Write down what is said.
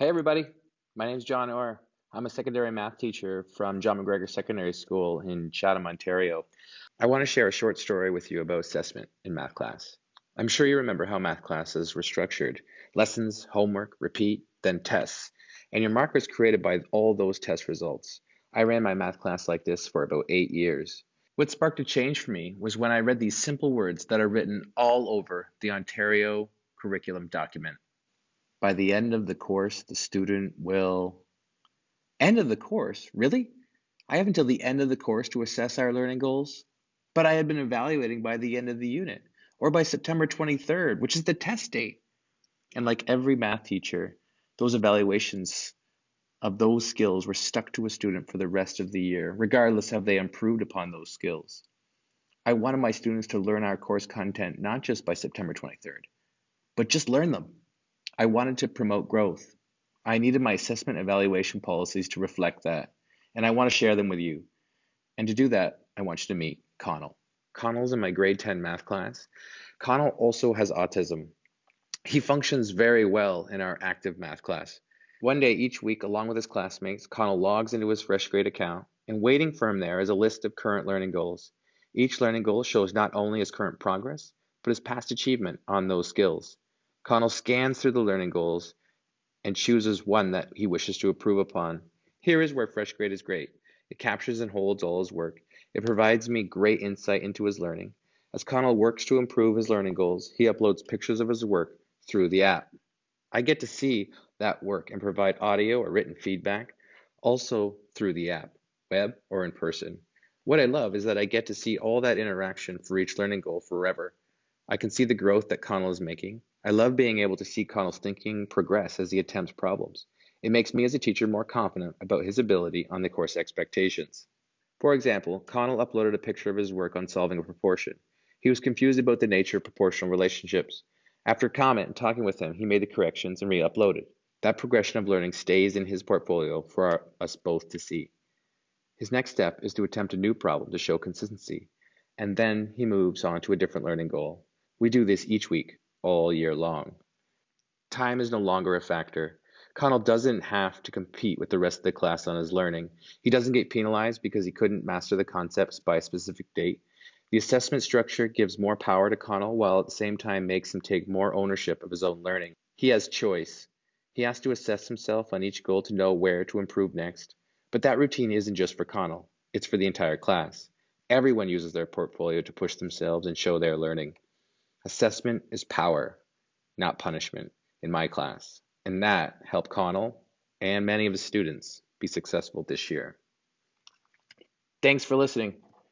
Hey everybody, my name is John Orr. I'm a secondary math teacher from John McGregor Secondary School in Chatham, Ontario. I want to share a short story with you about assessment in math class. I'm sure you remember how math classes were structured. Lessons, homework, repeat, then tests. And your mark was created by all those test results. I ran my math class like this for about eight years. What sparked a change for me was when I read these simple words that are written all over the Ontario curriculum document. By the end of the course, the student will. End of the course? Really? I have until the end of the course to assess our learning goals? But I had been evaluating by the end of the unit, or by September 23rd, which is the test date. And like every math teacher, those evaluations of those skills were stuck to a student for the rest of the year, regardless of they improved upon those skills. I wanted my students to learn our course content not just by September 23rd, but just learn them. I wanted to promote growth. I needed my assessment evaluation policies to reflect that, and I want to share them with you. And to do that, I want you to meet Connell. Connell's in my grade 10 math class. Connell also has autism. He functions very well in our active math class. One day each week, along with his classmates, Connell logs into his FreshGrade account, and waiting for him there is a list of current learning goals. Each learning goal shows not only his current progress, but his past achievement on those skills. Connell scans through the learning goals and chooses one that he wishes to improve upon. Here is where FreshGrade is great. It captures and holds all his work. It provides me great insight into his learning. As Connell works to improve his learning goals, he uploads pictures of his work through the app. I get to see that work and provide audio or written feedback also through the app, web or in person. What I love is that I get to see all that interaction for each learning goal forever. I can see the growth that Connell is making. I love being able to see Connell's thinking progress as he attempts problems. It makes me as a teacher more confident about his ability on the course expectations. For example, Connell uploaded a picture of his work on solving a proportion. He was confused about the nature of proportional relationships. After comment and talking with him, he made the corrections and re-uploaded. That progression of learning stays in his portfolio for our, us both to see. His next step is to attempt a new problem to show consistency, and then he moves on to a different learning goal. We do this each week, all year long. Time is no longer a factor. Connell doesn't have to compete with the rest of the class on his learning. He doesn't get penalized because he couldn't master the concepts by a specific date. The assessment structure gives more power to Connell while at the same time makes him take more ownership of his own learning. He has choice. He has to assess himself on each goal to know where to improve next. But that routine isn't just for Connell, it's for the entire class. Everyone uses their portfolio to push themselves and show their learning. Assessment is power, not punishment, in my class. And that helped Connell and many of his students be successful this year. Thanks for listening.